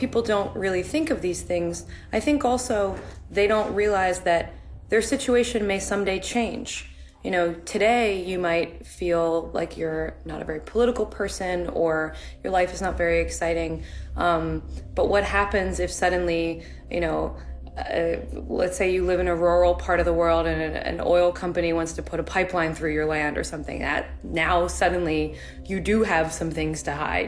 people don't really think of these things, I think also they don't realize that their situation may someday change. You know, today you might feel like you're not a very political person or your life is not very exciting. Um, but what happens if suddenly, you know, uh, let's say you live in a rural part of the world and an, an, oil company wants to put a pipeline through your land or something that now suddenly you do have some things to hide